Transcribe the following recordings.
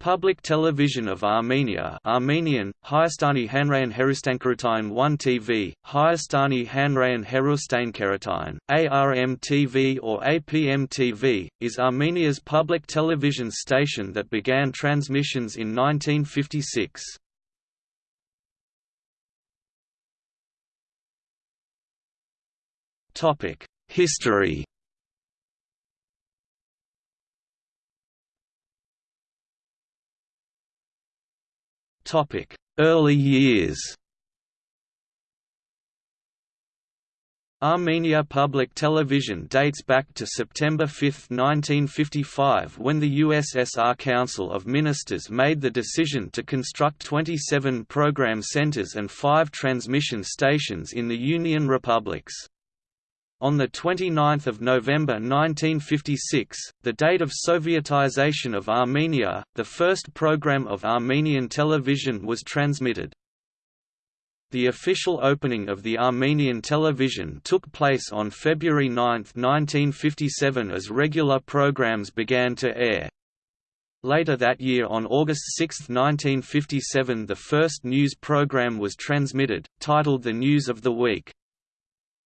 Public Television of Armenia Armenian, Hayastani Hanrayan Herustankaratine 1 TV, Hayastani Hanrayan Herustankaratine, ARM TV or APM TV, is Armenia's public television station that began transmissions in 1956. History Early years Armenia Public Television dates back to September 5, 1955 when the USSR Council of Ministers made the decision to construct 27 program centers and five transmission stations in the Union Republics. On 29 November 1956, the date of Sovietization of Armenia, the first program of Armenian television was transmitted. The official opening of the Armenian television took place on February 9, 1957 as regular programs began to air. Later that year on August 6, 1957 the first news program was transmitted, titled The News of the Week.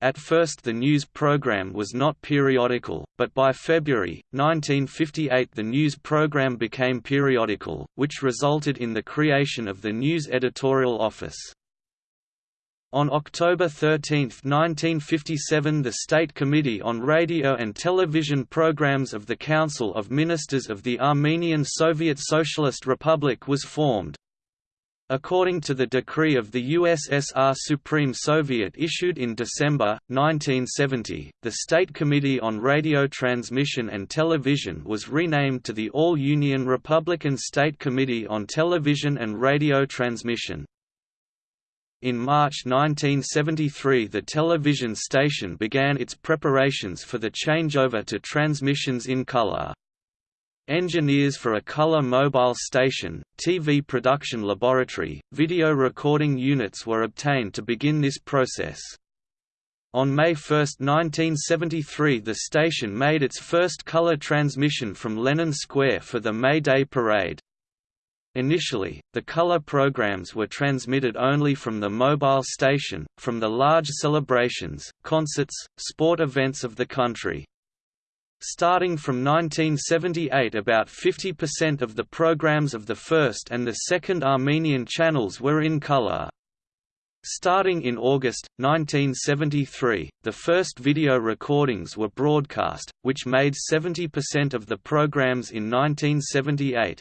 At first the news program was not periodical, but by February, 1958 the news program became periodical, which resulted in the creation of the News Editorial Office. On October 13, 1957 the State Committee on Radio and Television Programs of the Council of Ministers of the Armenian Soviet Socialist Republic was formed, According to the decree of the USSR Supreme Soviet issued in December, 1970, the State Committee on Radio Transmission and Television was renamed to the All-Union Republican State Committee on Television and Radio Transmission. In March 1973 the television station began its preparations for the changeover to transmissions in color. Engineers for a color mobile station, TV production laboratory, video recording units were obtained to begin this process. On May 1, 1973 the station made its first color transmission from Lenin Square for the May Day parade. Initially, the color programs were transmitted only from the mobile station, from the large celebrations, concerts, sport events of the country. Starting from 1978 about 50% of the programs of the first and the second Armenian channels were in color. Starting in August, 1973, the first video recordings were broadcast, which made 70% of the programs in 1978.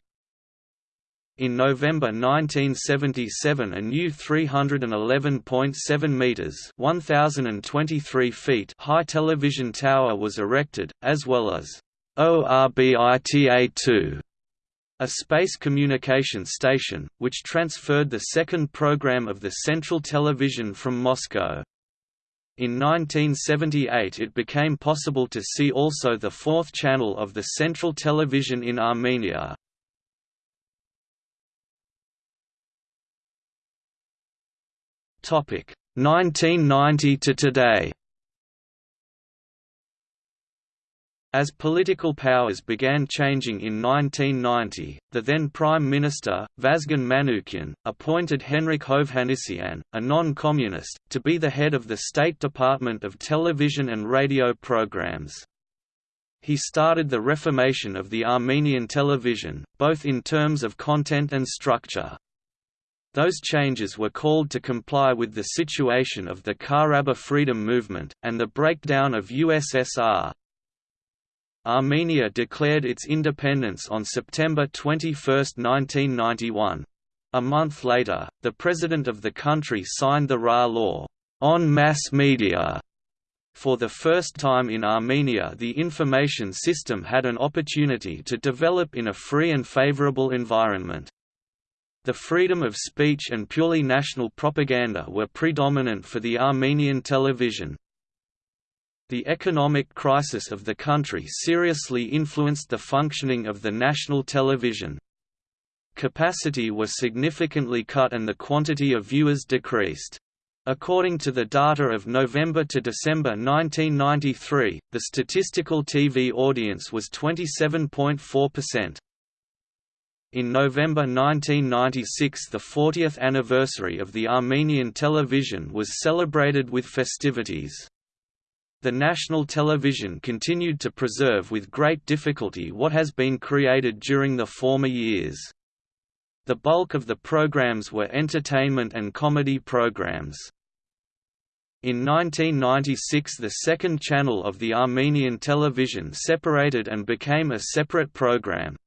In November 1977 a new 311.7 metres 1,023 feet high television tower was erected, as well as ORBITA-2, a space communication station, which transferred the second program of the Central Television from Moscow. In 1978 it became possible to see also the fourth channel of the Central Television in Armenia. Topic 1990 to today. As political powers began changing in 1990, the then Prime Minister, Vazgen Manukyan, appointed Henrik Hovhannisyan, a non-communist, to be the head of the State Department of Television and Radio Programs. He started the reformation of the Armenian television, both in terms of content and structure. Those changes were called to comply with the situation of the Karabakh freedom movement, and the breakdown of USSR. Armenia declared its independence on September 21, 1991. A month later, the president of the country signed the RA law, on mass media. For the first time in Armenia the information system had an opportunity to develop in a free and favorable environment. The freedom of speech and purely national propaganda were predominant for the Armenian television. The economic crisis of the country seriously influenced the functioning of the national television. Capacity was significantly cut and the quantity of viewers decreased. According to the data of November to December 1993, the statistical TV audience was 27.4%. In November 1996 the 40th anniversary of the Armenian television was celebrated with festivities. The national television continued to preserve with great difficulty what has been created during the former years. The bulk of the programs were entertainment and comedy programs. In 1996 the second channel of the Armenian television separated and became a separate program.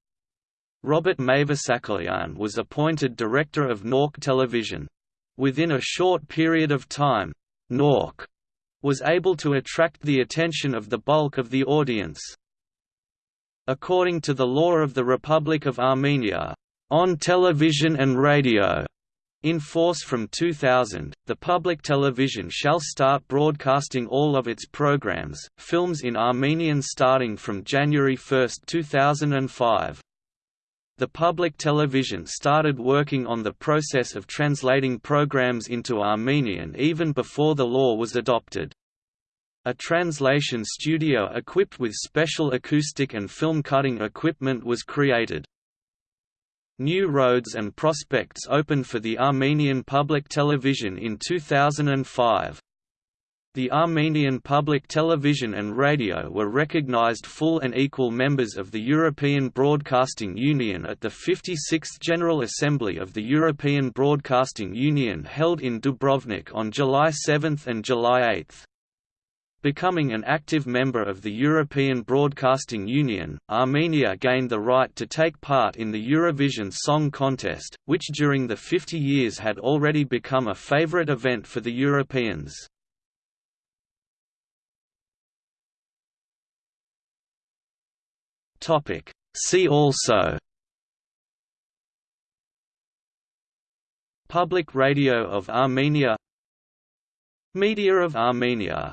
Robert Mavesakalian was appointed director of Nork Television. Within a short period of time, Nork was able to attract the attention of the bulk of the audience. According to the law of the Republic of Armenia, on television and radio, in force from 2000, the public television shall start broadcasting all of its programs, films in Armenian starting from January 1, 2005. The public television started working on the process of translating programs into Armenian even before the law was adopted. A translation studio equipped with special acoustic and film cutting equipment was created. New roads and prospects opened for the Armenian public television in 2005. The Armenian public television and radio were recognized full and equal members of the European Broadcasting Union at the 56th General Assembly of the European Broadcasting Union held in Dubrovnik on July 7 and July 8. Becoming an active member of the European Broadcasting Union, Armenia gained the right to take part in the Eurovision Song Contest, which during the 50 years had already become a favorite event for the Europeans. Topic. See also Public Radio of Armenia Media of Armenia